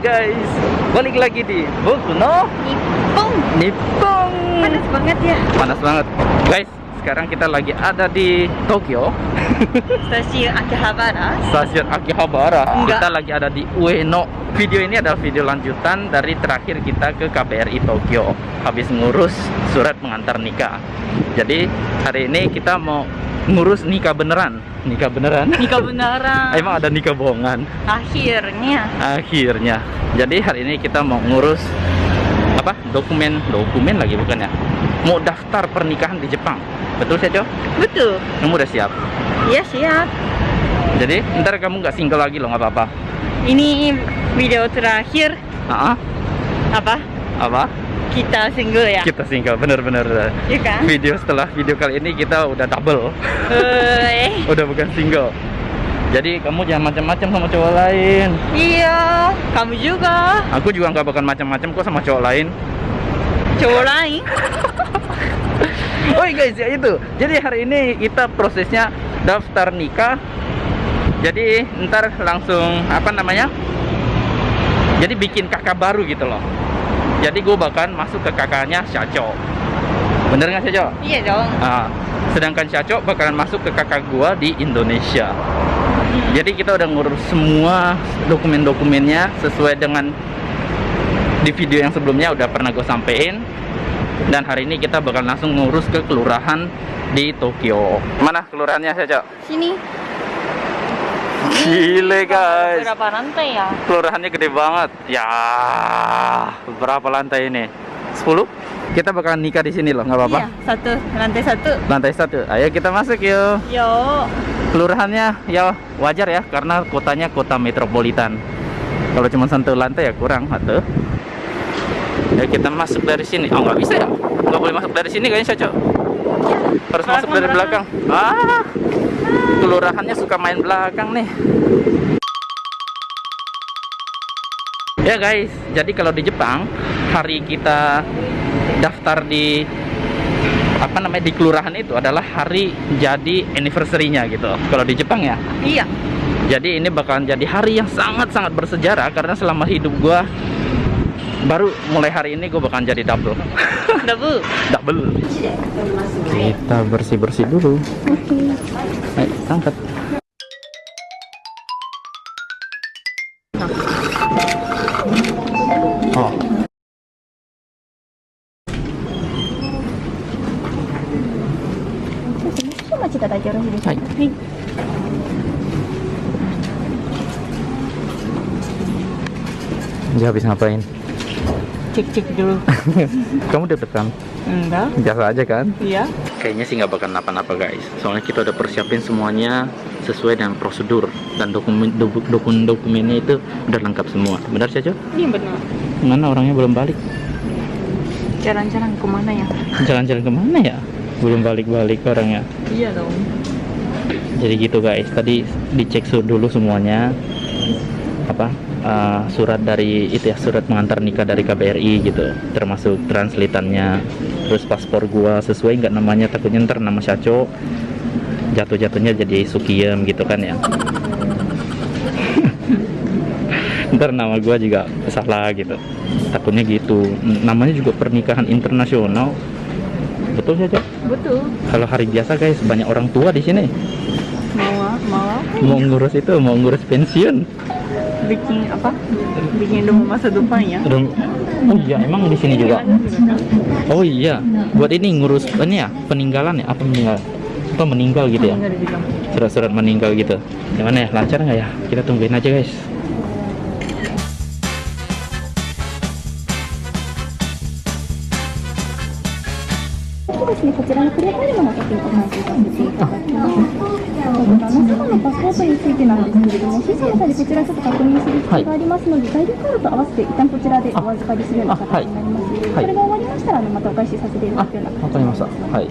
guys, balik lagi di Boku no Nippon Nippon. panas banget ya Panas banget, guys. Sekarang kita lagi ada di Tokyo, stasiun Akihabara stasiun Akihabara. Enggak. Kita lagi ada di Ueno. Video ini adalah video lanjutan dari terakhir kita ke KBRI Tokyo. Habis ngurus surat pengantar nikah. Jadi hari ini kita mau ngurus nikah beneran. Nikah beneran. nikah beneran. Emang ada nikah bohongan? akhirnya. Akhirnya. Jadi hari ini kita mau ngurus apa dokumen dokumen lagi bukan ya? Mau daftar pernikahan di Jepang. Betul sih Jo? betul. Kamu udah siap? Iya siap. Jadi ntar kamu nggak single lagi loh nggak apa-apa? Ini video terakhir. Ah, apa apa? Kita single ya? Kita single bener-bener. Iya kan? Video setelah video kali ini kita udah double. Udah bukan single. Jadi kamu jangan macam-macam sama cowok lain. Iya kamu juga. Aku juga nggak bakal macam-macam kok sama cowok lain. Cowok lain? Oh iya guys ya itu. Jadi hari ini kita prosesnya daftar nikah. Jadi ntar langsung apa namanya? Jadi bikin kakak baru gitu loh. Jadi gue bahkan masuk ke kakaknya Syaco. Bener nggak Syaco? iya dong Nah, sedangkan Syaco bakalan masuk ke kakak gua di Indonesia. Jadi kita udah ngurus semua dokumen-dokumennya sesuai dengan di video yang sebelumnya udah pernah gue sampein. Dan hari ini kita bakal langsung ngurus ke kelurahan di Tokyo. Mana kelurahannya Syaco? sini Gile guys. berapa lantai ya Kelurahannya gede banget. Ya, berapa lantai ini? 10? Kita bakalan nikah di sini loh, nggak apa-apa. iya satu lantai satu Lantai satu. Ayo kita masuk yuk. yo kelurahannya ya wajar ya karena kotanya kota metropolitan kalau cuma satu lantai ya kurang atau ya kita masuk dari sini oh nggak bisa ya nggak boleh masuk dari sini kayaknya cocok harus Belakang, masuk dari belakang belakang. ah kelurahannya suka main belakang nih. Ya guys. Jadi kalau di Jepang hari kita daftar di apa namanya di kelurahan itu adalah hari jadi anniversary-nya gitu. Kalau di Jepang ya? Iya. Jadi ini bakalan jadi hari yang sangat-sangat bersejarah karena selama hidup gua baru mulai hari ini gue bakal jadi double. Double? Double. Kita bersih bersih dulu. Okay. Ayo, angkat. Oh. Jadi habis ngapain? Cek cek dulu. kamu deg-degan Enggak. biasa aja kan Iya. Kayaknya sih nggak bakal napa-napa guys. Soalnya kita udah persiapin semuanya sesuai dengan prosedur dan dokumen doku- dokumen dokumennya itu udah lengkap semua. Benar saja? Iya benar. Mana orangnya belum balik? Jalan-jalan ke mana ya? Jalan-jalan ke mana ya? Belum balik-balik orangnya. Iya dong. Jadi gitu guys. Tadi dicek dulu semuanya apa uh, surat dari itu ya surat pengantar nikah dari KBRI gitu. Termasuk translatannya terus paspor gua sesuai nggak namanya takutnya ntar nama Syaco jatuh-jatuhnya jadi Sukiem gitu kan ya. Ntar nama gua juga salah gitu. Takutnya gitu. Namanya juga pernikahan internasional. Betul saja Betul. kalau hari biasa guys banyak orang tua di sini. Mau mau mau ngurus itu mau ngurus pensiun bikin apa? Bikin rumah masa depan ya. Rum- Oh iya, emang di sini juga. Oh iya, buat ini ngurus ini ya peninggalan ya apa meninggal? Apa meninggal gitu ya? Surat-surat meninggal gitu. Gimana ya? Lancar nggak ya? Kita tungguin aja guys. ですね、こちらのクリアファイルの先にお話しさせていただきます。皆様のパスポートについてなんですけれども、審査の際でこちらちょっと確認する必要がありますので、在留カードと合わせて一旦こちらでお預かりするような形になります。はいこれしたら、あのまたお返しさせていただくようなわかりました。はい。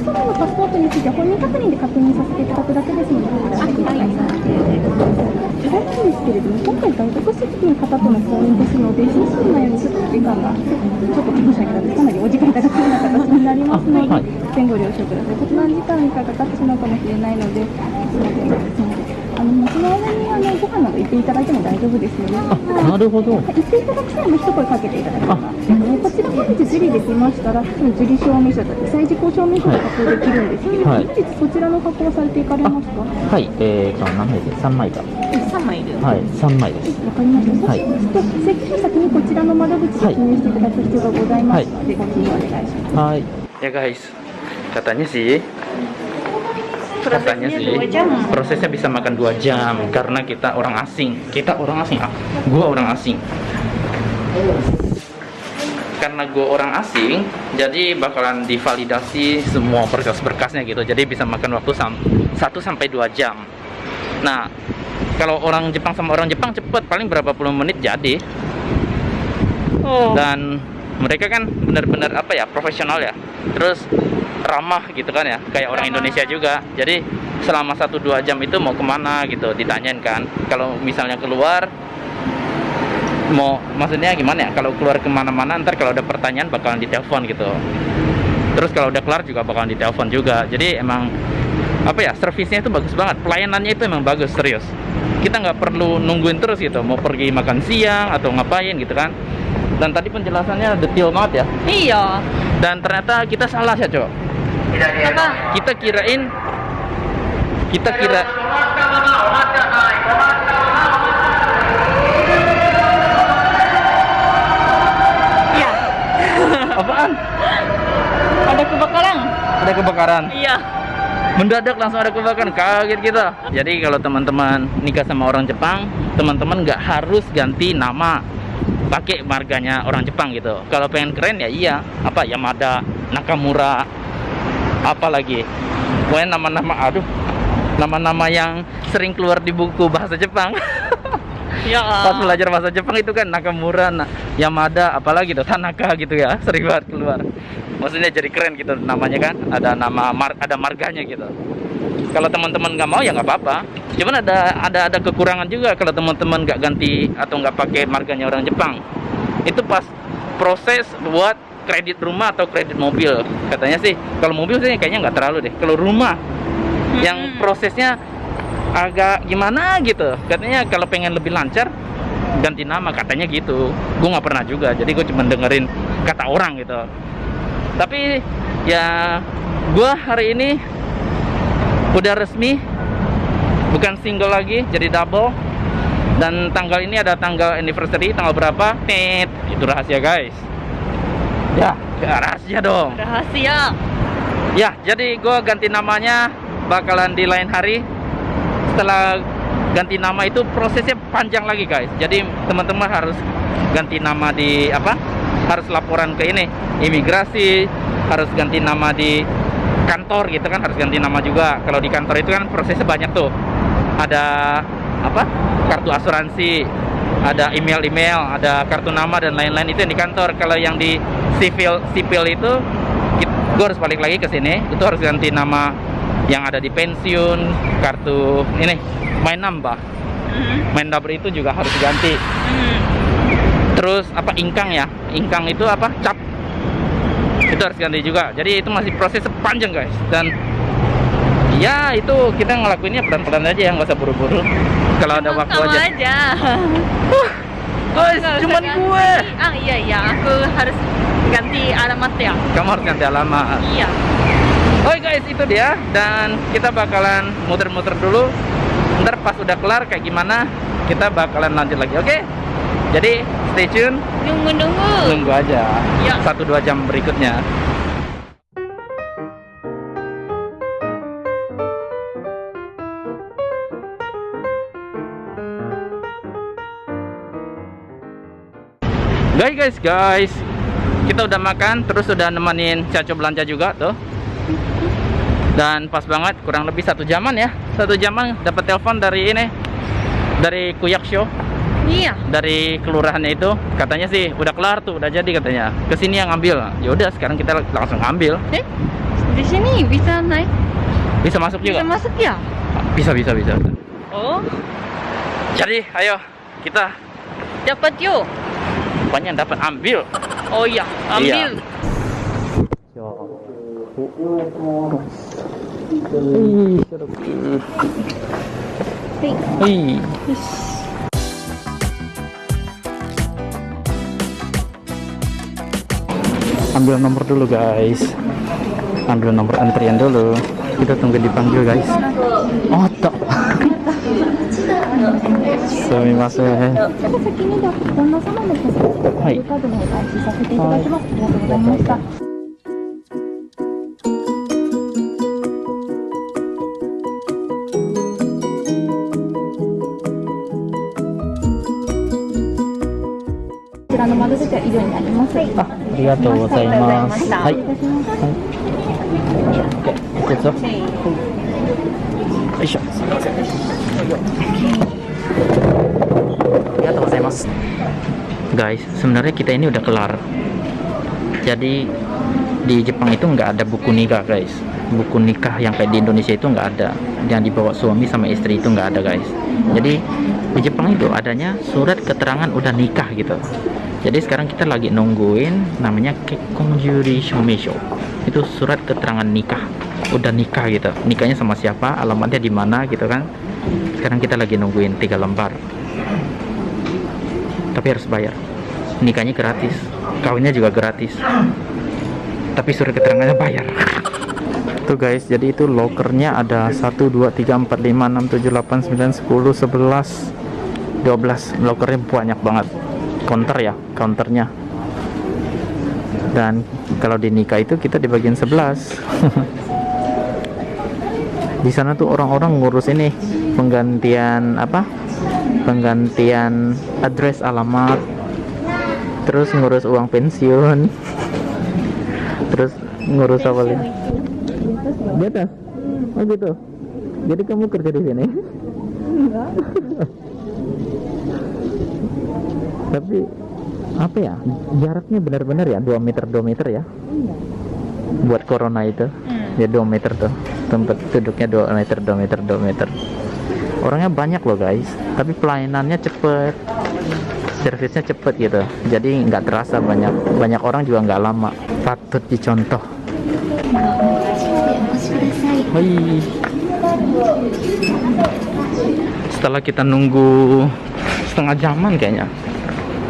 そのパスポートについては本人確認で確認させていただくだけですので、こちらでお願いします。ちなみにですけれども、今回外国籍の方との婚姻ですので、審査の前にちょっと時間が、ちょっと申し訳ないです。かなりお時間いただくような形になりますので、あはい前後了承ください。こちらの時間がかかってしまうかもしれないので、すみません。の、その間に、あの、ご家さんなど行っていただいても大丈夫ですので、あなるほど。行っていただく際も一声かけていただければ、あこちら本日受理できましたら、その受理証明書だったり、再事項証明書が発行できるんですけれども、はい。本日そちらの発行されていかれますか？わはいえーと何枚で？す3枚か3枚いる。はい3枚です。かりました。はい。そうしますと、請求書先にこちらの窓口で記入していただく必要がございますので、ご記入お願いします。はい。Ya guys katanya sih katanya sih. 2 jam. Prosesnya bisa makan dua jam karena kita orang asing. Kita orang asing ah. Gua orang asing. Karena gue orang asing jadi bakalan divalidasi semua berkas-berkasnya gitu. Jadi bisa makan waktu sam 1 sampai 2 jam. Nah kalau orang Jepang sama orang Jepang cepet paling berapa puluh menit jadi. Oh. Dan mereka kan benar-benar apa ya profesional ya. Terus ramah gitu kan ya kayak orang. Indonesia juga. Jadi selama 1-2 jam itu mau ke mana gitu ditanyain kan. Kalau misalnya keluar mau maksudnya gimana ya? Kalau keluar ke mana-mana ntar kalau ada pertanyaan bakalan ditelepon gitu. Terus kalau udah kelar juga bakalan ditelepon juga. Jadi emang apa ya servisnya itu bagus banget. Pelayanannya itu emang bagus serius. Kita nggak perlu nungguin terus gitu. Mau pergi makan siang atau ngapain gitu kan. Dan tadi penjelasannya detail banget ya. Iya. Dan ternyata kita salah ya cok kita kirain kita kira iya. Apaan? Ada kebakaran? Ada kebakaran. Iya. Mendadak langsung ada kebakaran. Kaget kita. Jadi kalau teman-teman nikah sama orang Jepang teman-teman nggak harus ganti nama pakai marganya orang Jepang gitu. Kalau pengen keren ya iya. Apa? Yamada Nakamura apa lagi pokoknya nama-nama aduh nama-nama yang sering keluar di buku bahasa Jepang ya pas belajar bahasa Jepang itu kan Nakamura, Na- Yamada, apalagi tuh Tanaka gitu ya, sering banget keluar. Maksudnya jadi keren gitu namanya kan, ada nama mar- ada marganya gitu. Kalau teman-teman nggak mau ya nggak apa-apa. Cuman ada ada ada kekurangan juga kalau teman-teman nggak ganti atau nggak pakai marganya orang Jepang. Itu pas proses buat kredit rumah atau kredit mobil. Katanya sih kalau mobil sih kayaknya nggak terlalu deh. Kalau rumah yang Mm-mm. prosesnya agak gimana gitu katanya kalau pengen lebih lancar ganti nama katanya gitu gue nggak pernah juga jadi gue cuma dengerin kata orang gitu tapi ya gue hari ini udah resmi bukan single lagi jadi double dan tanggal ini ada tanggal anniversary tanggal berapa tet itu rahasia guys ya rahasia dong rahasia Ya, jadi gue ganti namanya bakalan di lain hari. Setelah ganti nama itu prosesnya panjang lagi guys. Jadi teman-teman harus ganti nama di apa? Harus laporan ke ini imigrasi, harus ganti nama di kantor gitu kan, harus ganti nama juga. Kalau di kantor itu kan prosesnya banyak tuh. Ada apa? Kartu asuransi, ada email-email, ada kartu nama dan lain-lain. Itu yang di kantor. Kalau yang di sipil sipil itu gue harus balik lagi ke sini. Itu harus ganti nama yang ada di pensiun kartu ini main nambah. Mhm. main dapur itu juga harus diganti Mhm. terus apa ingkang ya? Ingkang itu apa? Cap. Itu harus ganti juga. Jadi itu masih proses panjang guys. Dan ya itu kita ngelakuinnya pelan-pelan aja ya nggak usah buru-buru. Kalau ada waktu aja. aja. Guys usah cuman ganti. gue. Ah iya iya aku harus ganti alamat ya. Kamu harus ganti alamat. Iya. Oke guys itu dia. Dan kita bakalan muter-muter dulu. Ntar pas udah kelar kayak gimana kita bakalan lanjut lagi oke? Jadi stay tune. Nunggu nunggu. Tunggu aja. Ya. satu dua jam berikutnya guys guys guys. Kita udah makan terus udah nemenin Caco belanja juga tuh. Dan pas banget kurang lebih satu jaman ya. Satu jaman dapat telepon dari ini dari Kuyaksho iya. Dari kelurahannya itu. Katanya sih udah kelar tuh udah jadi katanya. Ke sini yang ngambil. Ya udah sekarang kita langsung ngambil. Eh di sini bisa naik? Bisa masuk bisa juga? masuk ya? Bisa bisa bisa. Oh. Jadi ayo kita dapat yuk rupanya dapat ambil oh iya ambil iya. Hei. Ambil nomor dulu guys. Ambil nomor antrian dulu. Kita tunggu dipanggil guys. Oh. Sumimasen ちょっと先に旦那様の手はいカードの方開始させていただきます。ありがとうございました。こちらの窓口は以上になります。はい。あありがとうございますはい失礼い。はい。よいしょ。Guys, sebenarnya kita ini udah kelar. Jadi di Jepang itu nggak ada buku nikah, guys. Buku nikah yang kayak di Indonesia itu nggak ada. Yang dibawa suami sama istri itu nggak ada, guys. Jadi di Jepang itu adanya surat keterangan udah nikah gitu. Jadi sekarang kita lagi nungguin namanya Kekkonjuri Shomesho. Itu surat keterangan nikah. Udah nikah gitu. Nikahnya sama siapa, alamatnya di mana gitu kan. Sekarang kita lagi nungguin tiga lembar. Tapi harus bayar. Nikahnya gratis. Kawinnya juga gratis. Tapi surat keterangannya bayar. Tuh guys, jadi itu lokernya ada 1 2 3 4 5 6 7 8 9 10 11 12 lokernya banyak banget counter ya counternya dan kalau di nikah itu kita di bagian 11 di sana tuh orang-orang ngurus ini penggantian apa penggantian address alamat terus ngurus uang pensiun terus ngurus apa lagi? Di atas? Oh gitu. Jadi kamu kerja di sini? Tapi apa ya? Jaraknya benar-benar ya 2 meter 2 meter ya? Buat corona itu? Ya 2 meter tuh. Tempat duduknya 2 meter 2 meter 2 meter orangnya banyak loh guys. Tapi pelayanannya cepet. Servisnya cepet gitu. Jadi nggak terasa banyak. Banyak orang juga nggak lama. Patut dicontoh. Hai. setelah kita nunggu setengah jaman kayaknya.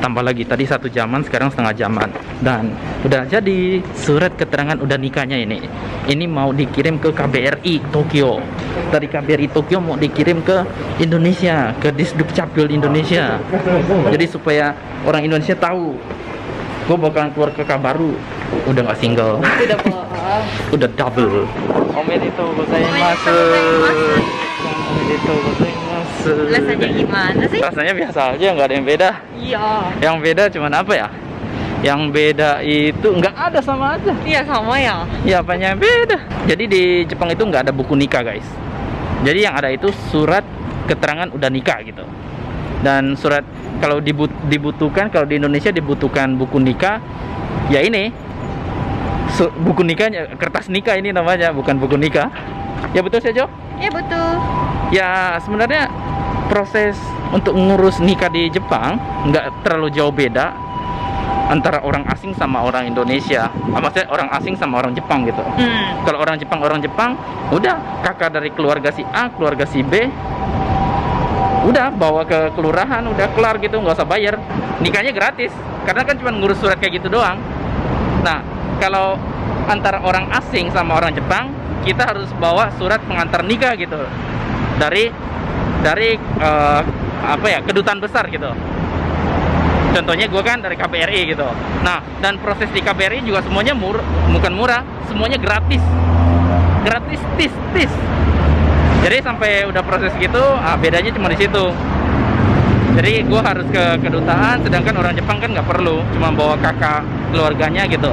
Tambah lagi tadi satu jaman sekarang setengah jaman dan udah jadi surat keterangan udah nikahnya ini. Ini mau dikirim ke KBRI Tokyo. Dari KBRI Tokyo mau dikirim ke Indonesia ke Disduk Capil Indonesia. Jadi supaya orang Indonesia tahu gue bakalan keluar ke baru. Udah nggak single. Udah bohong. udah double. Omedetou gozaimasu omedetou gozaimasu Rasanya gimana sih? rasanya biasa aja nggak ada yang beda. Iya. yang beda cuman apa ya yang beda itu nggak ada sama aja. Iya sama ya. ya apanya yang beda. Jadi di Jepang itu nggak ada buku nikah guys. Jadi yang ada itu surat keterangan udah nikah gitu. Dan surat kalau dibut- dibutuhkan kalau di Indonesia dibutuhkan buku nikah ya ini. Su- buku nikahnya kertas nikah ini namanya bukan buku nikah. Ya betul sih Jo? Iya betul. ya sebenarnya proses untuk ngurus nikah di Jepang nggak terlalu jauh beda antara orang asing sama orang Indonesia. Ah, maksudnya orang asing sama orang Jepang gitu. Hmm. kalau orang Jepang orang Jepang udah kakak dari keluarga si A keluarga si B udah bawa ke kelurahan udah kelar gitu nggak usah bayar. Nikahnya gratis karena kan cuma ngurus surat kayak gitu doang. Nah kalau antara orang asing sama orang Jepang kita harus bawa surat pengantar nikah gitu. Dari dari eh, apa ya kedutaan besar gitu contohnya gue kan dari KBRI gitu. Nah dan proses di KBRI juga semuanya mur bukan murah semuanya gratis. Gratis tis tis. Jadi sampai udah proses gitu ah, bedanya cuma di situ. Jadi gue harus ke kedutaan sedangkan orang Jepang kan nggak perlu cuma bawa kakak keluarganya gitu.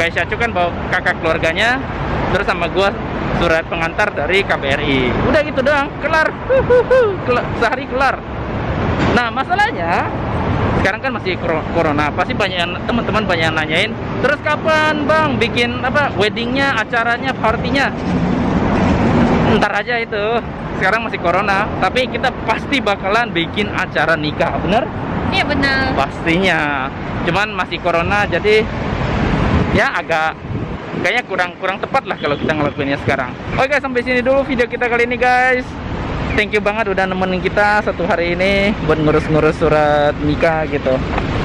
Kayak Syacu kan bawa kakak keluarganya terus sama gue surat pengantar dari KBRI udah gitu doang kelar. Huhuhu. Kela- sehari kelar. Nah masalahnya sekarang kan masih corona. Pasti banyak teman-teman banyak yang nanyain terus kapan bang bikin apa weddingnya acaranya partinya ntar aja itu. Sekarang masih corona tapi kita pasti bakalan bikin acara nikah bener? Iya benar. pastinya. Cuman masih corona jadi ya agak kayaknya kurang kurang tepat lah kalau kita ngelakuinnya sekarang. Oke sampai sini dulu video kita kali ini guys thank you banget udah nemenin kita satu hari ini buat ngurus-ngurus surat nikah gitu.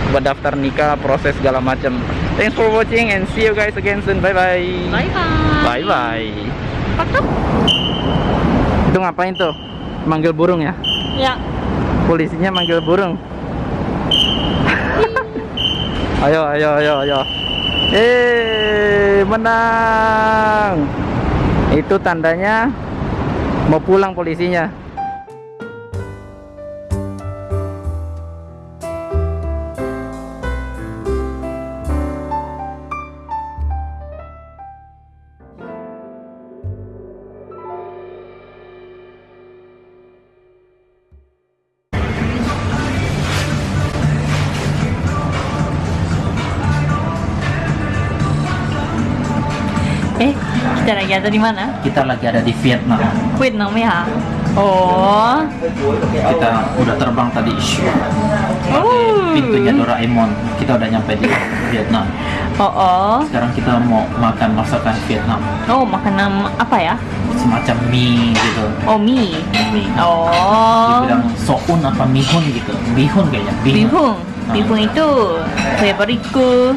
Buat daftar nikah proses segala macam thanks for watching and see you guys again soon. Bye bye Bye bye. bye bye Patok. itu ngapain tuh? Manggil burung ya? Ya. polisinya manggil burung. Ayo ayo ayo ayo. Eh menang. Itu tandanya mau pulang polisinya. Eh, kita lagi ada di mana? kita lagi ada di Vietnam Vietnam ya. Oh. kita udah terbang tadi Oh. pintunya Doraemon kita udah nyampe di Vietnam Oh, oh. sekarang kita mau makan masakan Vietnam Oh, makanan apa ya? semacam mie gitu Oh, mie. mie Oh. dibilang soun apa mihun gitu bihun kayaknya Bihun. Ah. Bihun itu favoritku.